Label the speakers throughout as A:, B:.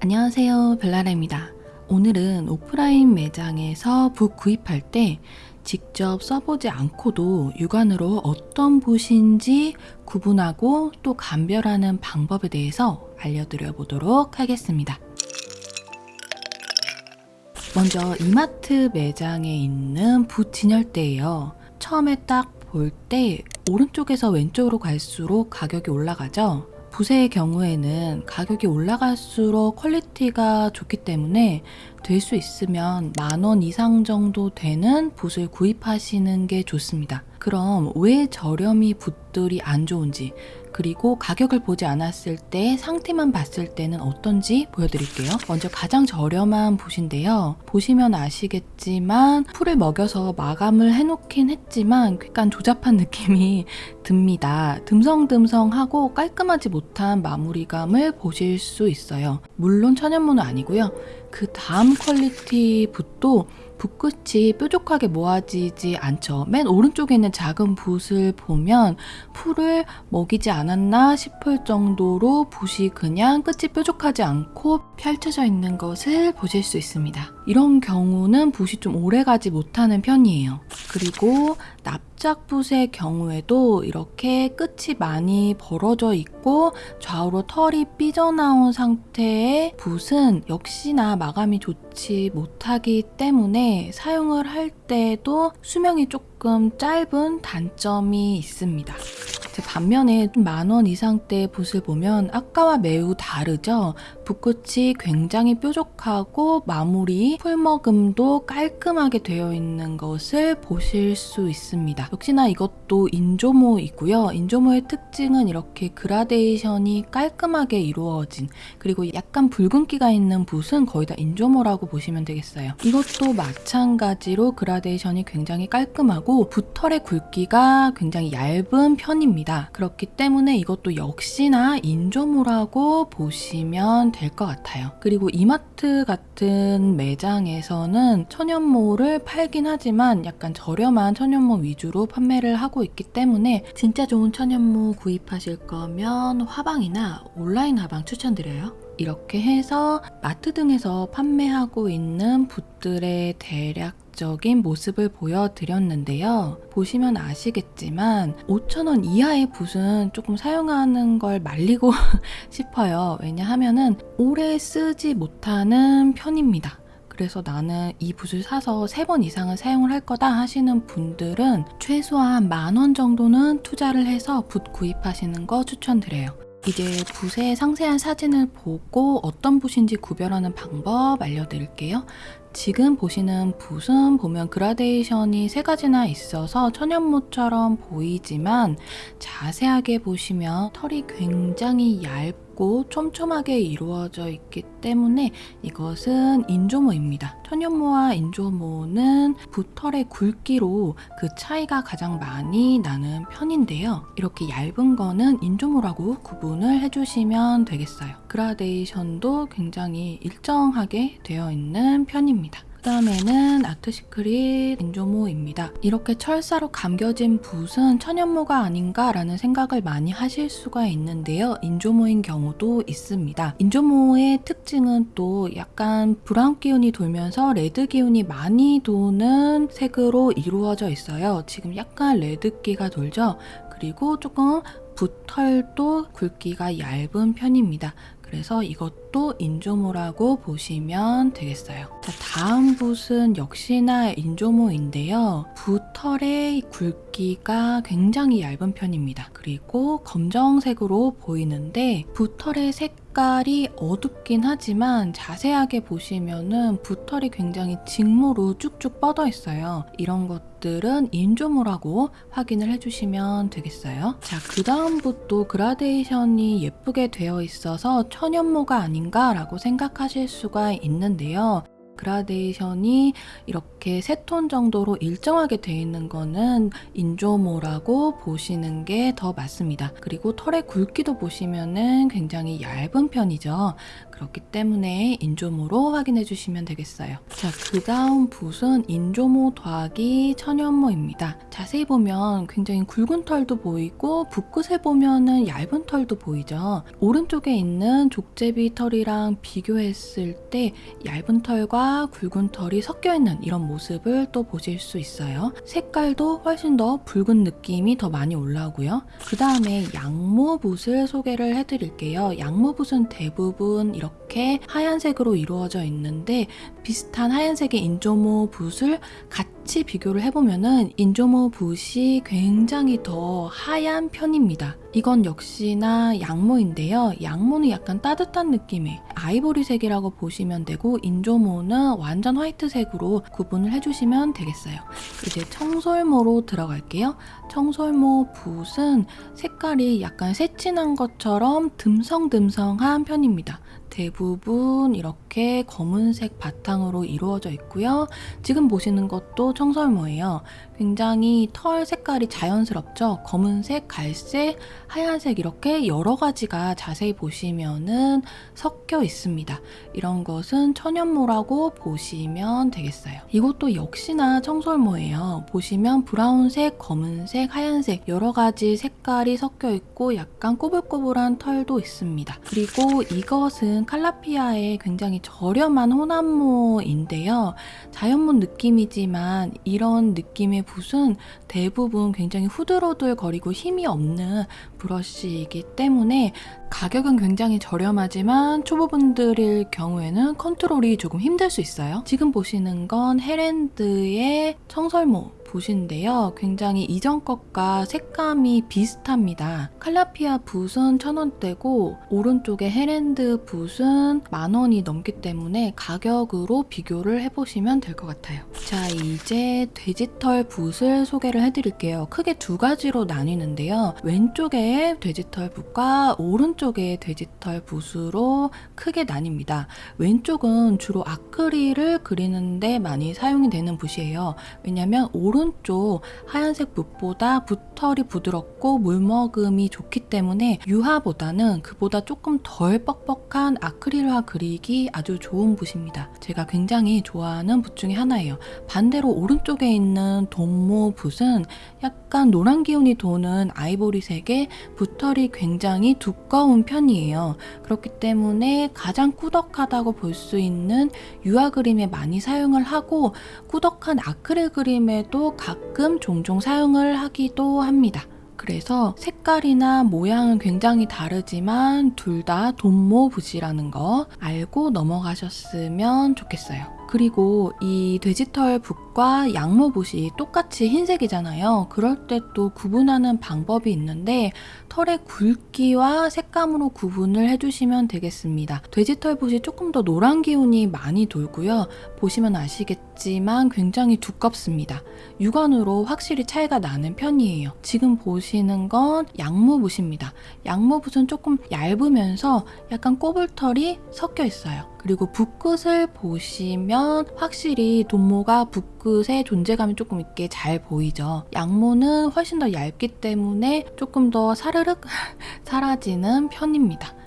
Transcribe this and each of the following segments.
A: 안녕하세요 별나라입니다. 오늘은 오프라인 매장에서 붓 구입할 때 직접 써보지 않고도 육안으로 어떤 붓인지 구분하고 또 감별하는 방법에 대해서 알려드려 보도록 하겠습니다. 먼저 이마트 매장에 있는 붓 진열대예요. 처음에 딱 볼 때 오른쪽에서 왼쪽으로 갈수록 가격이 올라가죠 붓의 경우에는 가격이 올라갈수록 quality가 좋기 때문에 될 수 있으면 만 원 이상 정도 되는 붓을 구입하시는 게 좋습니다. 그럼 왜 저렴이 붓들이 안 좋은지 그리고 가격을 보지 않았을 때 상태만 봤을 때는 어떤지 보여드릴게요. 먼저 가장 저렴한 붓인데요. 보시면 아시겠지만 풀을 먹여서 마감을 해놓긴 했지만 약간 조잡한 느낌이 듭니다. 듬성듬성하고 깔끔하지 못한 마무리감을 보실 수 있어요. 물론 천연모는 아니고요. 그 다음 quality 붓도 붓끝이 뾰족하게 모아지지 않죠. 맨 오른쪽에 있는 작은 붓을 보면 풀을 먹이지 않았나 싶을 정도로 붓이 그냥 끝이 뾰족하지 않고 펼쳐져 있는 것을 보실 수 있습니다. 이런 경우는 붓이 좀 오래 가지 못하는 편이에요. 그리고 납작붓의 경우에도 이렇게 끝이 많이 벌어져 있고 좌우로 털이 삐져나온 상태의 붓은 역시나 마감이 좋지 못하기 때문에 사용을 할 때도 수명이 조금 짧은 단점이 있습니다. 반면에 만원 이상대 붓을 보면 아까와 매우 다르죠? 붓끝이 굉장히 뾰족하고 마무리, 풀머금도 깔끔하게 되어 있는 것을 보실 수 있습니다. 역시나 이것도 인조모이고요. 인조모의 특징은 이렇게 그라데이션이 깔끔하게 이루어진 그리고 약간 붉은기가 있는 붓은 거의 다 인조모라고 보시면 되겠어요. 이것도 마찬가지로 그라데이션이 굉장히 깔끔하고 붓털의 굵기가 굉장히 얇은 편입니다. 그렇기 때문에 이것도 역시나 인조모라고 보시면 될 것 같아요. 그리고 이마트 같은 매장에서는 천연모를 팔긴 하지만 약간 저렴한 천연모 위주로 판매를 하고 있기 때문에 진짜 좋은 천연모 구입하실 거면 화방이나 온라인 화방 추천드려요. 이렇게 해서 마트 등에서 판매하고 있는 붓들의 대략 적인 모습을 보여드렸는데요. 보시면 아시겠지만 5,000원 이하의 붓은 조금 사용하는 걸 말리고 싶어요. 왜냐하면 오래 쓰지 못하는 편입니다. 그래서 나는 이 붓을 사서 3번 이상은 사용을 할 거다 하시는 분들은 최소한 만 원 정도는 투자를 해서 붓 구입하시는 거 추천드려요. 이제 붓의 상세한 사진을 보고 어떤 붓인지 구별하는 방법 알려드릴게요. 지금 보시는 붓은 보면 그라데이션이 세 가지나 있어서 천연모처럼 보이지만 자세하게 보시면 털이 굉장히 얇고 촘촘하게 이루어져 있기 때문에 이것은 인조모입니다. 천연모와 인조모는 붓털의 굵기로 그 차이가 가장 많이 나는 편인데요. 이렇게 얇은 거는 인조모라고 구분을 해주시면 되겠어요. 그라데이션도 굉장히 일정하게 되어 있는 편입니다. 그 다음에는 아트시크릿 인조모입니다. 이렇게 철사로 감겨진 붓은 천연모가 아닌가 라는 생각을 많이 하실 수가 있는데요. 인조모인 경우도 있습니다. 인조모의 특징은 또 약간 brown 기운이 돌면서 red 기운이 많이 도는 색으로 이루어져 있어요. 지금 약간 red기가 돌죠? 그리고 조금 붓털도 굵기가 얇은 편입니다. 그래서 이것도 인조모라고 보시면 되겠어요. 자, 다음 붓은 역시나 인조모인데요. 붓털의 굵기 가 굉장히 얇은 편입니다. 그리고 검정색으로 보이는데 붓털의 색깔이 어둡긴 하지만 자세하게 보시면은 붓털이 굉장히 직모로 쭉쭉 뻗어 있어요. 이런 것들은 인조모라고 확인을 해주시면 되겠어요. 자, 그 다음부터 그라데이션이 예쁘게 되어 있어서 천연모가 아닌가라고 생각하실 수가 있는데요. 그라데이션이 이렇게 세 톤 정도로 일정하게 되어 있는 거는 인조모라고 보시는 게 더 맞습니다. 그리고 털의 굵기도 보시면은 굉장히 얇은 편이죠. 그렇기 때문에 인조모로 확인해 주시면 되겠어요. 자, 그 다음 붓은 인조모 더하기 천연모입니다. 자세히 보면 굉장히 굵은 털도 보이고 붓끝에 보면은 얇은 털도 보이죠. 오른쪽에 있는 족제비 털이랑 비교했을 때 얇은 털과 굵은 털이 섞여 있는 이런 모습을 또 보실 수 있어요. 색깔도 훨씬 더 붉은 느낌이 더 많이 올라오고요. 그 다음에 양모붓을 소개를 해드릴게요. 양모붓은 대부분 이렇게 하얀색으로 이루어져 있는데 비슷한 하얀색의 인조모 붓을 같이 비교를 해보면은 인조모 붓이 굉장히 더 하얀 편입니다. 이건 역시나 양모인데요. 양모는 약간 따뜻한 느낌의 아이보리색이라고 보시면 되고 인조모는 완전 화이트색으로 구분을 해주시면 되겠어요. 이제 청솔모로 들어갈게요. 청솔모 붓은 색깔이 약간 새진한 것처럼 듬성듬성한 편입니다. 대부분 이렇게 검은색 바탕으로 이루어져 있고요. 지금 보시는 것도 청설모예요. 굉장히 털 색깔이 자연스럽죠. 검은색, 갈색, 하얀색 이렇게 여러 가지가 자세히 보시면은 섞여 있습니다. 이런 것은 천연모라고 보시면 되겠어요. 이것도 역시나 청설모예요. 보시면 브라운색, 검은색, 하얀색 여러 가지 색깔이 섞여 있고 약간 꼬불꼬불한 털도 있습니다. 그리고 이것은 칼라피아의 굉장히 저렴한 혼합모인데요. 자연문 느낌이지만 이런 느낌의 붓은 대부분 굉장히 후들후들 거리고 힘이 없는 브러쉬이기 때문에 가격은 굉장히 저렴하지만 초보분들일 경우에는 컨트롤이 조금 힘들 수 있어요. 지금 보시는 건 헤랜드의 청설모 붓인데요. 굉장히 이전 것과 색감이 비슷합니다. 칼라피아 붓은 천원대고 오른쪽에 헤랜드 붓은 만원이 넘기 때문에 가격으로 비교를 해보시면 될 것 같아요. 자 이제 돼지털 붓을 소개를 해드릴게요. 크게 두 가지로 나뉘는데요. 왼쪽에 돼지털 붓과 오른쪽에 돼지털 붓으로 크게 나뉩니다. 왼쪽은 주로 아크릴을 그리는데 많이 사용이 되는 붓이에요. 왜냐면 오른 오른쪽 하얀색 붓보다 붓털이 부드럽고 물먹음이 좋기 때문에 유화보다는 그보다 조금 덜 뻑뻑한 아크릴화 그리기 아주 좋은 붓입니다. 제가 굉장히 좋아하는 붓 중에 하나예요. 반대로 오른쪽에 있는 돈모 붓은 약간 노란 기운이 도는 아이보리색의 붓털이 굉장히 두꺼운 편이에요. 그렇기 때문에 가장 꾸덕하다고 볼 수 있는 유화 그림에 많이 사용을 하고 꾸덕한 아크릴 그림에도 가끔 종종 사용을 하기도 합니다. 그래서 색깔이나 모양은 굉장히 다르지만 둘 다 돈모 붓이라는 거 알고 넘어가셨으면 좋겠어요. 그리고 이 돼지털 붓과 양모붓이 똑같이 흰색이잖아요. 그럴 때 또 구분하는 방법이 있는데 털의 굵기와 색감으로 구분을 해주시면 되겠습니다. 돼지털 붓이 조금 더 노란 기운이 많이 돌고요. 보시면 아시겠지만 굉장히 두껍습니다. 육안으로 확실히 차이가 나는 편이에요. 지금 보시는 건 양모붓입니다. 양모붓은 조금 얇으면서 약간 꼬불털이 섞여 있어요. 그리고 붓끝을 보시면 확실히 돈모가 붓끝의 존재감이 조금 있게 잘 보이죠. 양모는 훨씬 더 얇기 때문에 조금 더 사르륵 사라지는 편입니다.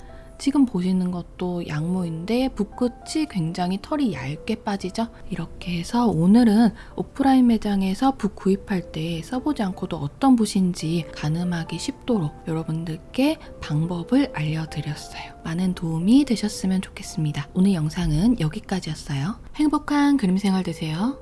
A: 지금 보시는 것도 양모인데 붓끝이 굉장히 털이 얇게 빠지죠? 이렇게 해서 오늘은 오프라인 매장에서 붓 구입할 때 써보지 않고도 어떤 붓인지 가늠하기 쉽도록 여러분들께 방법을 알려드렸어요. 많은 도움이 되셨으면 좋겠습니다. 오늘 영상은 여기까지였어요. 행복한 그림 생활 되세요.